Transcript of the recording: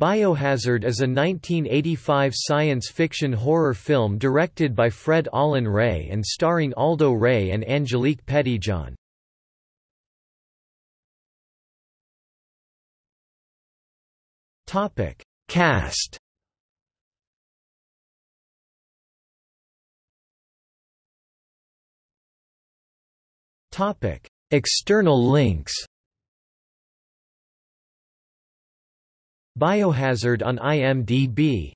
Biohazard is a 1985 science fiction horror film directed by Fred Olen Ray and starring Aldo Ray and Angelique Pettyjohn. Topic: Cast. Topic: External links. Biohazard on IMDb